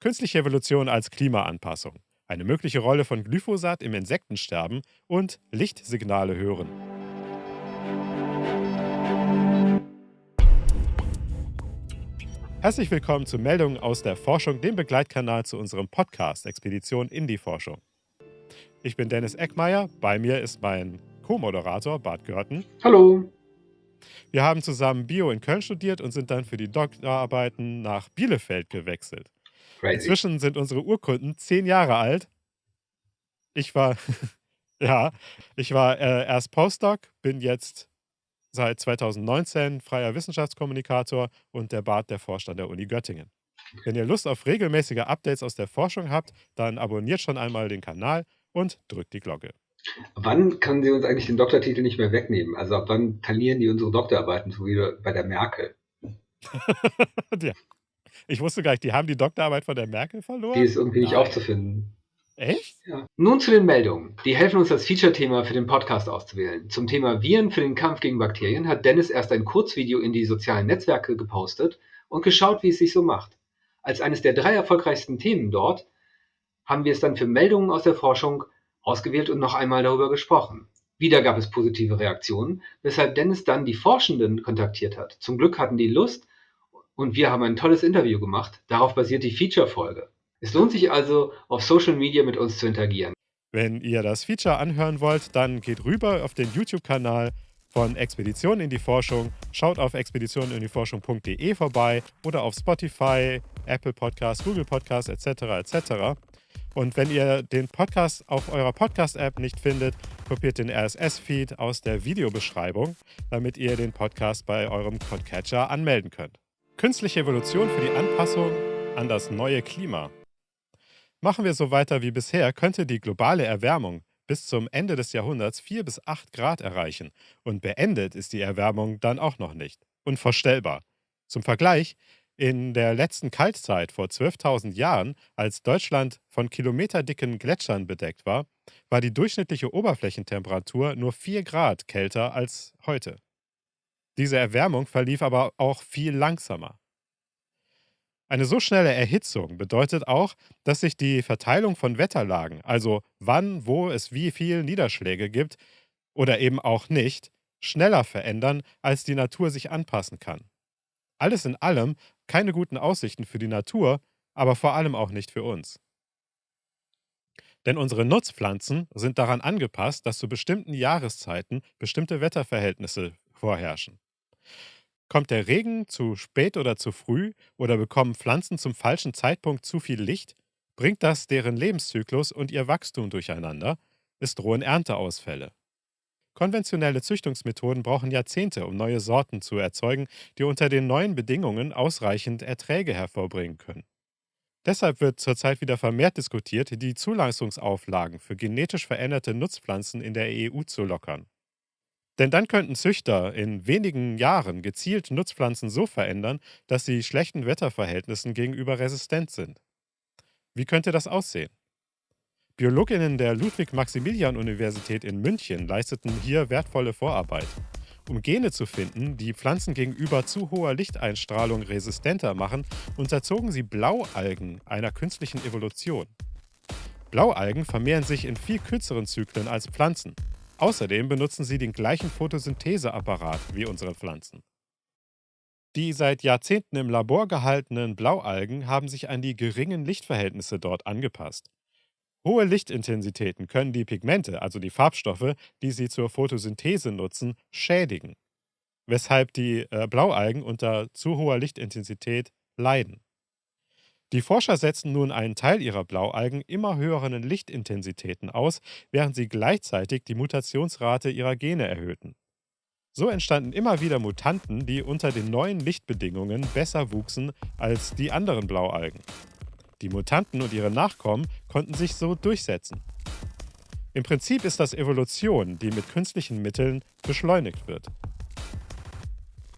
Künstliche Evolution als Klimaanpassung. Eine mögliche Rolle von Glyphosat im Insektensterben und Lichtsignale hören. Herzlich willkommen zu Meldungen aus der Forschung, dem Begleitkanal zu unserem Podcast Expedition in die Forschung. Ich bin Dennis Eckmeier, bei mir ist mein Co-Moderator Bart Görten. Hallo. Wir haben zusammen Bio in Köln studiert und sind dann für die Doktorarbeiten nach Bielefeld gewechselt. Crazy. Inzwischen sind unsere Urkunden zehn Jahre alt. Ich war, ja, ich war äh, erst Postdoc, bin jetzt seit 2019 freier Wissenschaftskommunikator und der Bart der Forscher der Uni Göttingen. Wenn ihr Lust auf regelmäßige Updates aus der Forschung habt, dann abonniert schon einmal den Kanal und drückt die Glocke. Wann können Sie uns eigentlich den Doktortitel nicht mehr wegnehmen? Also ab wann talieren die unsere Doktorarbeiten, so wie bei der Merkel? ja. Ich wusste gar nicht, die haben die Doktorarbeit von der Merkel Die verloren? ist irgendwie nicht Nein. aufzufinden. Echt? Ja. Nun zu den Meldungen. Die helfen uns, das Feature-Thema für den Podcast auszuwählen. Zum Thema Viren für den Kampf gegen Bakterien hat Dennis erst ein Kurzvideo in die sozialen Netzwerke gepostet und geschaut, wie es sich so macht. Als eines der drei erfolgreichsten Themen dort haben wir es dann für Meldungen aus der Forschung ausgewählt und noch einmal darüber gesprochen. Wieder gab es positive Reaktionen, weshalb Dennis dann die Forschenden kontaktiert hat. Zum Glück hatten die Lust und wir haben ein tolles Interview gemacht. Darauf basiert die Feature-Folge. Es lohnt sich also, auf Social Media mit uns zu interagieren. Wenn ihr das Feature anhören wollt, dann geht rüber auf den YouTube-Kanal von Expedition in die Forschung. Schaut auf expeditionindieforschung.de vorbei oder auf Spotify, Apple Podcasts, Google Podcasts etc. etc. Und wenn ihr den Podcast auf eurer Podcast-App nicht findet, kopiert den RSS-Feed aus der Videobeschreibung, damit ihr den Podcast bei eurem Podcatcher anmelden könnt. Künstliche Evolution für die Anpassung an das neue Klima. Machen wir so weiter wie bisher, könnte die globale Erwärmung bis zum Ende des Jahrhunderts 4 bis 8 Grad erreichen. Und beendet ist die Erwärmung dann auch noch nicht. Unvorstellbar. Zum Vergleich, in der letzten Kaltzeit vor 12.000 Jahren, als Deutschland von kilometerdicken Gletschern bedeckt war, war die durchschnittliche Oberflächentemperatur nur 4 Grad kälter als heute. Diese Erwärmung verlief aber auch viel langsamer. Eine so schnelle Erhitzung bedeutet auch, dass sich die Verteilung von Wetterlagen, also wann, wo es wie viel Niederschläge gibt oder eben auch nicht, schneller verändern, als die Natur sich anpassen kann. Alles in allem keine guten Aussichten für die Natur, aber vor allem auch nicht für uns. Denn unsere Nutzpflanzen sind daran angepasst, dass zu bestimmten Jahreszeiten bestimmte Wetterverhältnisse vorherrschen. Kommt der Regen zu spät oder zu früh oder bekommen Pflanzen zum falschen Zeitpunkt zu viel Licht, bringt das deren Lebenszyklus und ihr Wachstum durcheinander, es drohen Ernteausfälle. Konventionelle Züchtungsmethoden brauchen Jahrzehnte, um neue Sorten zu erzeugen, die unter den neuen Bedingungen ausreichend Erträge hervorbringen können. Deshalb wird zurzeit wieder vermehrt diskutiert, die Zulassungsauflagen für genetisch veränderte Nutzpflanzen in der EU zu lockern. Denn dann könnten Züchter in wenigen Jahren gezielt Nutzpflanzen so verändern, dass sie schlechten Wetterverhältnissen gegenüber resistent sind. Wie könnte das aussehen? Biologinnen der Ludwig-Maximilian-Universität in München leisteten hier wertvolle Vorarbeit. Um Gene zu finden, die Pflanzen gegenüber zu hoher Lichteinstrahlung resistenter machen, unterzogen sie Blaualgen einer künstlichen Evolution. Blaualgen vermehren sich in viel kürzeren Zyklen als Pflanzen. Außerdem benutzen sie den gleichen Photosyntheseapparat wie unsere Pflanzen. Die seit Jahrzehnten im Labor gehaltenen Blaualgen haben sich an die geringen Lichtverhältnisse dort angepasst. Hohe Lichtintensitäten können die Pigmente, also die Farbstoffe, die sie zur Photosynthese nutzen, schädigen, weshalb die äh, Blaualgen unter zu hoher Lichtintensität leiden. Die Forscher setzen nun einen Teil ihrer Blaualgen immer höheren Lichtintensitäten aus, während sie gleichzeitig die Mutationsrate ihrer Gene erhöhten. So entstanden immer wieder Mutanten, die unter den neuen Lichtbedingungen besser wuchsen als die anderen Blaualgen. Die Mutanten und ihre Nachkommen konnten sich so durchsetzen. Im Prinzip ist das Evolution, die mit künstlichen Mitteln beschleunigt wird.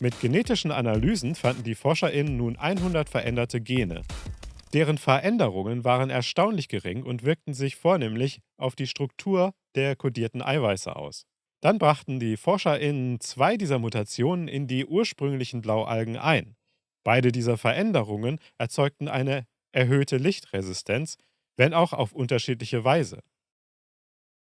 Mit genetischen Analysen fanden die ForscherInnen nun 100 veränderte Gene. Deren Veränderungen waren erstaunlich gering und wirkten sich vornehmlich auf die Struktur der kodierten Eiweiße aus. Dann brachten die ForscherInnen zwei dieser Mutationen in die ursprünglichen Blaualgen ein. Beide dieser Veränderungen erzeugten eine erhöhte Lichtresistenz, wenn auch auf unterschiedliche Weise.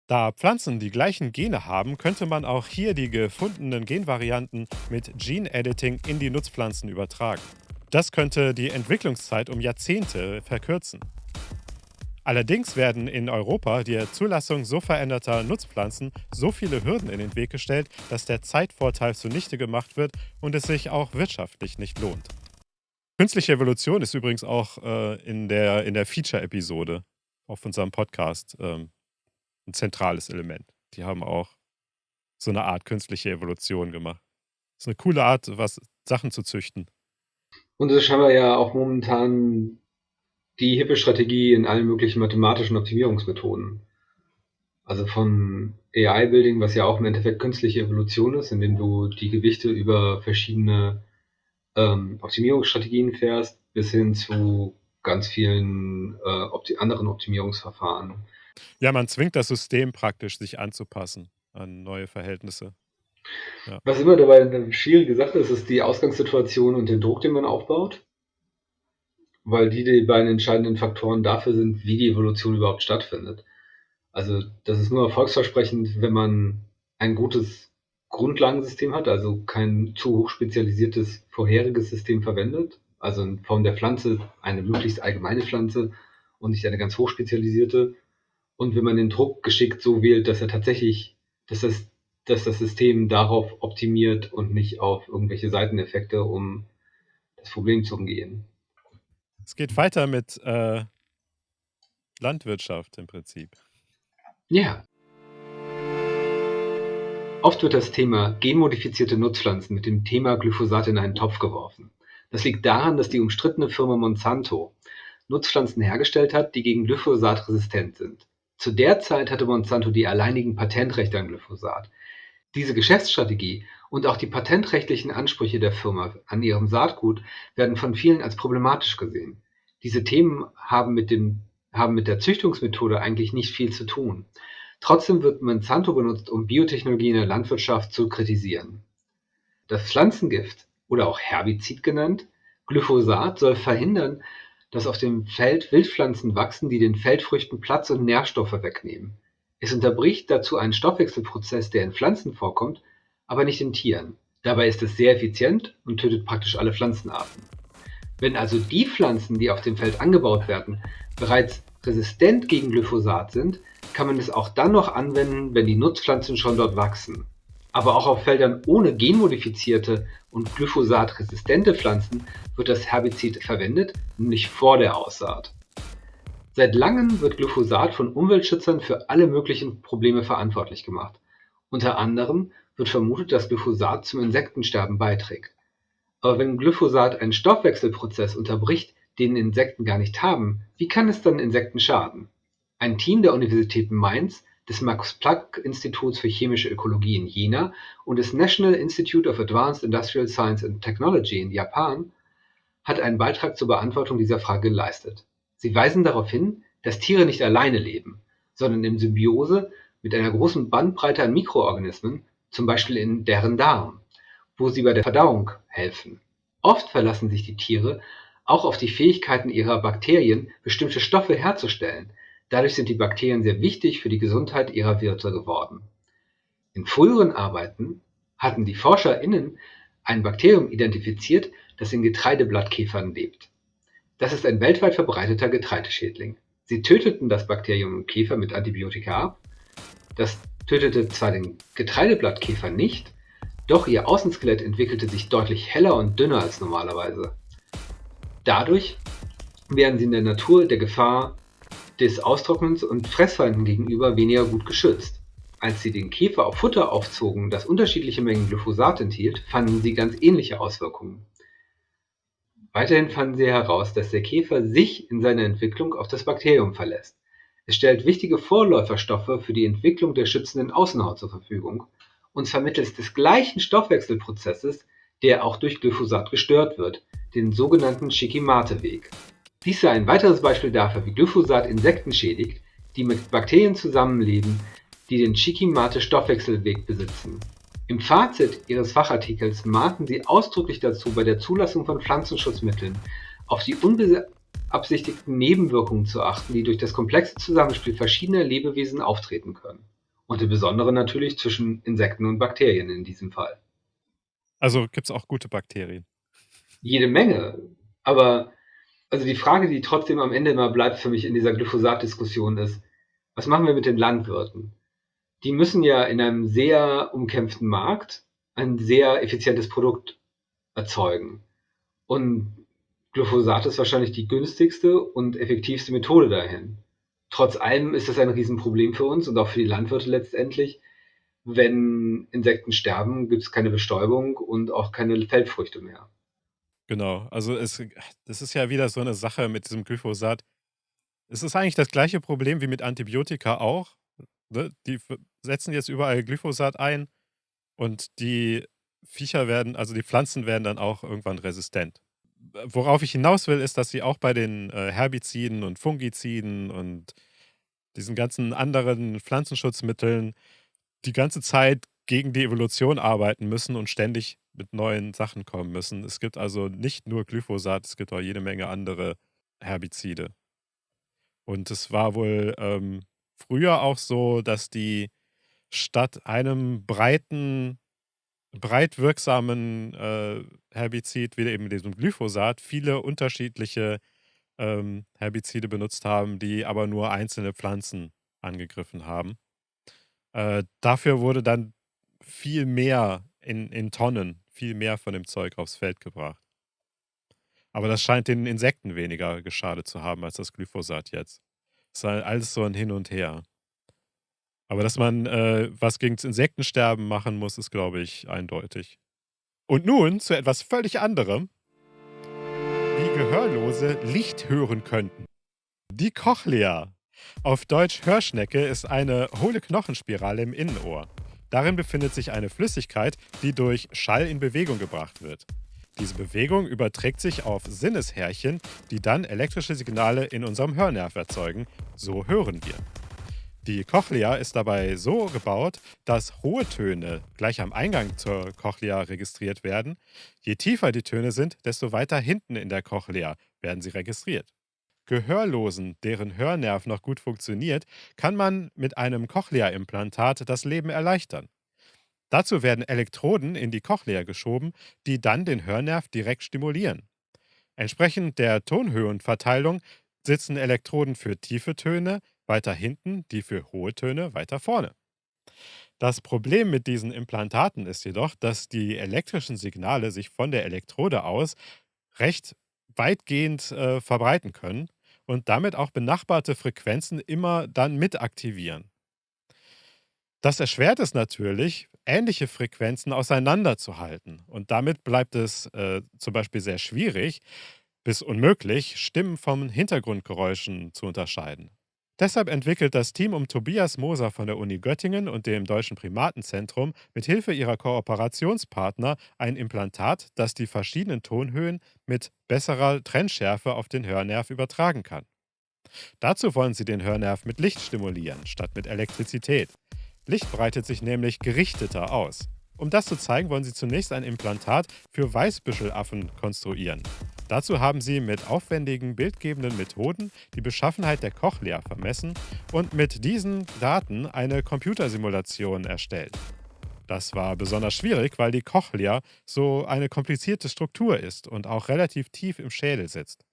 Da Pflanzen die gleichen Gene haben, könnte man auch hier die gefundenen Genvarianten mit Gene Editing in die Nutzpflanzen übertragen. Das könnte die Entwicklungszeit um Jahrzehnte verkürzen. Allerdings werden in Europa der Zulassung so veränderter Nutzpflanzen so viele Hürden in den Weg gestellt, dass der Zeitvorteil zunichte gemacht wird und es sich auch wirtschaftlich nicht lohnt. Künstliche Evolution ist übrigens auch äh, in der, in der Feature-Episode auf unserem Podcast ähm, ein zentrales Element. Die haben auch so eine Art künstliche Evolution gemacht. Das ist eine coole Art, was Sachen zu züchten. Und es ist scheinbar ja auch momentan die hippe Strategie in allen möglichen mathematischen Optimierungsmethoden. Also von AI-Building, was ja auch im Endeffekt künstliche Evolution ist, indem du die Gewichte über verschiedene ähm, Optimierungsstrategien fährst, bis hin zu ganz vielen äh, opti anderen Optimierungsverfahren. Ja, man zwingt das System praktisch, sich anzupassen an neue Verhältnisse. Ja. Was immer dabei eine schwierige Sache ist, ist die Ausgangssituation und den Druck, den man aufbaut weil die die beiden entscheidenden Faktoren dafür sind, wie die Evolution überhaupt stattfindet. Also das ist nur erfolgsversprechend, wenn man ein gutes Grundlagensystem hat, also kein zu hoch spezialisiertes vorheriges System verwendet, also in Form der Pflanze eine möglichst allgemeine Pflanze und nicht eine ganz hoch spezialisierte. Und wenn man den Druck geschickt so wählt, dass er tatsächlich, dass das, dass das System darauf optimiert und nicht auf irgendwelche Seiteneffekte, um das Problem zu umgehen. Es geht weiter mit äh, Landwirtschaft im Prinzip. Ja. Oft wird das Thema genmodifizierte Nutzpflanzen mit dem Thema Glyphosat in einen Topf geworfen. Das liegt daran, dass die umstrittene Firma Monsanto Nutzpflanzen hergestellt hat, die gegen Glyphosat resistent sind. Zu der Zeit hatte Monsanto die alleinigen Patentrechte an Glyphosat. Diese Geschäftsstrategie und auch die patentrechtlichen Ansprüche der Firma an ihrem Saatgut werden von vielen als problematisch gesehen. Diese Themen haben mit, dem, haben mit der Züchtungsmethode eigentlich nicht viel zu tun. Trotzdem wird Monsanto benutzt, um Biotechnologie in der Landwirtschaft zu kritisieren. Das Pflanzengift oder auch Herbizid genannt, Glyphosat soll verhindern, dass auf dem Feld Wildpflanzen wachsen, die den Feldfrüchten Platz und Nährstoffe wegnehmen. Es unterbricht dazu einen Stoffwechselprozess, der in Pflanzen vorkommt aber nicht in Tieren. Dabei ist es sehr effizient und tötet praktisch alle Pflanzenarten. Wenn also die Pflanzen, die auf dem Feld angebaut werden, bereits resistent gegen Glyphosat sind, kann man es auch dann noch anwenden, wenn die Nutzpflanzen schon dort wachsen. Aber auch auf Feldern ohne genmodifizierte und glyphosat-resistente Pflanzen wird das Herbizid verwendet, nämlich vor der Aussaat. Seit langem wird Glyphosat von Umweltschützern für alle möglichen Probleme verantwortlich gemacht. Unter anderem wird vermutet, dass Glyphosat zum Insektensterben beiträgt. Aber wenn Glyphosat einen Stoffwechselprozess unterbricht, den Insekten gar nicht haben, wie kann es dann Insekten schaden? Ein Team der Universität Mainz, des Max-Planck-Instituts für chemische Ökologie in Jena und des National Institute of Advanced Industrial Science and Technology in Japan hat einen Beitrag zur Beantwortung dieser Frage geleistet. Sie weisen darauf hin, dass Tiere nicht alleine leben, sondern in Symbiose mit einer großen Bandbreite an Mikroorganismen, zum Beispiel in deren Darm, wo sie bei der Verdauung helfen. Oft verlassen sich die Tiere auch auf die Fähigkeiten ihrer Bakterien, bestimmte Stoffe herzustellen. Dadurch sind die Bakterien sehr wichtig für die Gesundheit ihrer Wirte geworden. In früheren Arbeiten hatten die ForscherInnen ein Bakterium identifiziert, das in Getreideblattkäfern lebt. Das ist ein weltweit verbreiteter Getreideschädling. Sie töteten das Bakterium im Käfer mit Antibiotika ab das tötete zwar den Getreideblattkäfer nicht, doch ihr Außenskelett entwickelte sich deutlich heller und dünner als normalerweise. Dadurch werden sie in der Natur der Gefahr des Austrocknens und Fressfeinden gegenüber weniger gut geschützt. Als sie den Käfer auf Futter aufzogen, das unterschiedliche Mengen Glyphosat enthielt, fanden sie ganz ähnliche Auswirkungen. Weiterhin fanden sie heraus, dass der Käfer sich in seiner Entwicklung auf das Bakterium verlässt. Es stellt wichtige Vorläuferstoffe für die Entwicklung der schützenden Außenhaut zur Verfügung, und zwar mittels des gleichen Stoffwechselprozesses, der auch durch Glyphosat gestört wird, den sogenannten Shikimate-Weg. Dies sei ein weiteres Beispiel dafür, wie Glyphosat Insekten schädigt, die mit Bakterien zusammenleben, die den Shikimate-Stoffwechselweg besitzen. Im Fazit ihres Fachartikels mahnen sie ausdrücklich dazu, bei der Zulassung von Pflanzenschutzmitteln auf die unbeabsichtigten Nebenwirkungen zu achten, die durch das komplexe Zusammenspiel verschiedener Lebewesen auftreten können. Und im Besonderen natürlich zwischen Insekten und Bakterien in diesem Fall. Also gibt es auch gute Bakterien. Jede Menge. Aber also die Frage, die trotzdem am Ende immer bleibt für mich in dieser Glyphosat-Diskussion ist, was machen wir mit den Landwirten? Die müssen ja in einem sehr umkämpften Markt ein sehr effizientes Produkt erzeugen. Und Glyphosat ist wahrscheinlich die günstigste und effektivste Methode dahin. Trotz allem ist das ein Riesenproblem für uns und auch für die Landwirte letztendlich. Wenn Insekten sterben, gibt es keine Bestäubung und auch keine Feldfrüchte mehr. Genau, also es, das ist ja wieder so eine Sache mit diesem Glyphosat. Es ist eigentlich das gleiche Problem wie mit Antibiotika auch. Ne? Die setzen jetzt überall Glyphosat ein und die Viecher werden, also die Pflanzen werden dann auch irgendwann resistent. Worauf ich hinaus will, ist, dass sie auch bei den äh, Herbiziden und Fungiziden und diesen ganzen anderen Pflanzenschutzmitteln die ganze Zeit gegen die Evolution arbeiten müssen und ständig mit neuen Sachen kommen müssen. Es gibt also nicht nur Glyphosat, es gibt auch jede Menge andere Herbizide. Und es war wohl ähm, früher auch so, dass die statt einem breiten, breit wirksamen äh, Herbizid, wie eben diesem Glyphosat, viele unterschiedliche ähm, Herbizide benutzt haben, die aber nur einzelne Pflanzen angegriffen haben. Äh, dafür wurde dann viel mehr in, in Tonnen, viel mehr von dem Zeug aufs Feld gebracht. Aber das scheint den Insekten weniger geschadet zu haben als das Glyphosat jetzt. Es ist halt alles so ein Hin und Her. Aber dass man äh, was gegen das Insektensterben machen muss, ist, glaube ich, eindeutig. Und nun zu etwas völlig anderem. Wie Gehörlose Licht hören könnten. Die Cochlea auf Deutsch Hörschnecke ist eine hohle Knochenspirale im Innenohr. Darin befindet sich eine Flüssigkeit, die durch Schall in Bewegung gebracht wird. Diese Bewegung überträgt sich auf Sinneshärchen, die dann elektrische Signale in unserem Hörnerv erzeugen. So hören wir. Die Cochlea ist dabei so gebaut, dass hohe Töne gleich am Eingang zur Cochlea registriert werden. Je tiefer die Töne sind, desto weiter hinten in der Cochlea werden sie registriert. Gehörlosen, deren Hörnerv noch gut funktioniert, kann man mit einem Cochlea-Implantat das Leben erleichtern. Dazu werden Elektroden in die Cochlea geschoben, die dann den Hörnerv direkt stimulieren. Entsprechend der Tonhöhenverteilung sitzen Elektroden für tiefe Töne weiter hinten, die für hohe Töne weiter vorne. Das Problem mit diesen Implantaten ist jedoch, dass die elektrischen Signale sich von der Elektrode aus recht weitgehend äh, verbreiten können und damit auch benachbarte Frequenzen immer dann mit aktivieren. Das erschwert es natürlich, ähnliche Frequenzen auseinanderzuhalten. Und damit bleibt es äh, zum Beispiel sehr schwierig bis unmöglich, Stimmen von Hintergrundgeräuschen zu unterscheiden. Deshalb entwickelt das Team um Tobias Moser von der Uni Göttingen und dem Deutschen Primatenzentrum mit Hilfe ihrer Kooperationspartner ein Implantat, das die verschiedenen Tonhöhen mit besserer Trennschärfe auf den Hörnerv übertragen kann. Dazu wollen sie den Hörnerv mit Licht stimulieren, statt mit Elektrizität. Licht breitet sich nämlich gerichteter aus. Um das zu zeigen, wollen sie zunächst ein Implantat für Weißbüschelaffen konstruieren. Dazu haben sie mit aufwendigen bildgebenden Methoden die Beschaffenheit der Cochlea vermessen und mit diesen Daten eine Computersimulation erstellt. Das war besonders schwierig, weil die Cochlea so eine komplizierte Struktur ist und auch relativ tief im Schädel sitzt.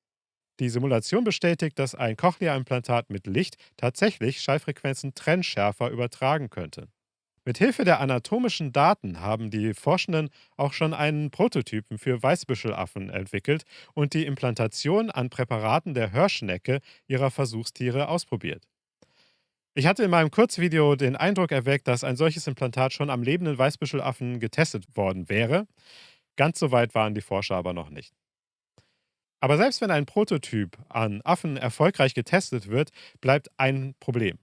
Die Simulation bestätigt, dass ein Cochlea-Implantat mit Licht tatsächlich Schallfrequenzen trennschärfer übertragen könnte. Mit Hilfe der anatomischen Daten haben die Forschenden auch schon einen Prototypen für Weißbüschelaffen entwickelt und die Implantation an Präparaten der Hörschnecke ihrer Versuchstiere ausprobiert. Ich hatte in meinem Kurzvideo den Eindruck erweckt, dass ein solches Implantat schon am lebenden Weißbüschelaffen getestet worden wäre. Ganz so weit waren die Forscher aber noch nicht. Aber selbst wenn ein Prototyp an Affen erfolgreich getestet wird, bleibt ein Problem.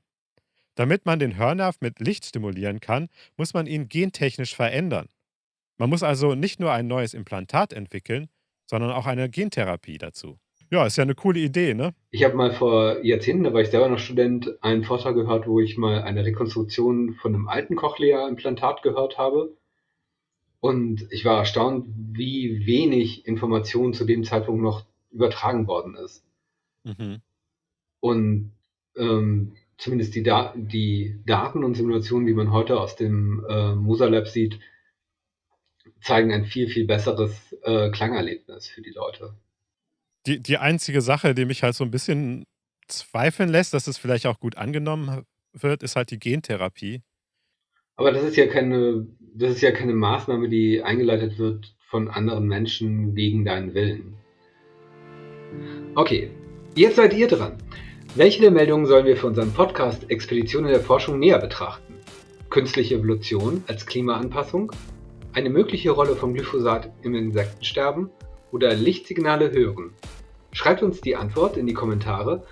Damit man den Hörnerv mit Licht stimulieren kann, muss man ihn gentechnisch verändern. Man muss also nicht nur ein neues Implantat entwickeln, sondern auch eine Gentherapie dazu. Ja, ist ja eine coole Idee, ne? Ich habe mal vor Jahrzehnten, da war ich selber noch Student, einen Vortrag gehört, wo ich mal eine Rekonstruktion von einem alten Cochlea-Implantat gehört habe. Und ich war erstaunt, wie wenig Information zu dem Zeitpunkt noch übertragen worden ist. Mhm. Und ähm, zumindest die, da die, Daten und Simulationen, die man heute aus dem äh, Musa Lab sieht, zeigen ein viel, viel besseres äh, Klangerlebnis für die Leute. Die, die einzige Sache, die mich halt so ein bisschen zweifeln lässt, dass es vielleicht auch gut angenommen wird, ist halt die Gentherapie. Aber das ist ja keine, das ist ja keine Maßnahme, die eingeleitet wird von anderen Menschen gegen deinen Willen. Okay, jetzt seid ihr dran. Welche der Meldungen sollen wir für unseren Podcast Expeditionen der Forschung näher betrachten? Künstliche Evolution als Klimaanpassung? Eine mögliche Rolle von Glyphosat im Insektensterben? Oder Lichtsignale hören? Schreibt uns die Antwort in die Kommentare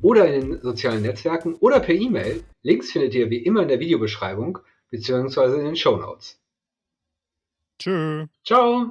oder in den sozialen Netzwerken oder per E-Mail. Links findet ihr wie immer in der Videobeschreibung bzw. in den Show Notes. Tschö. Ciao.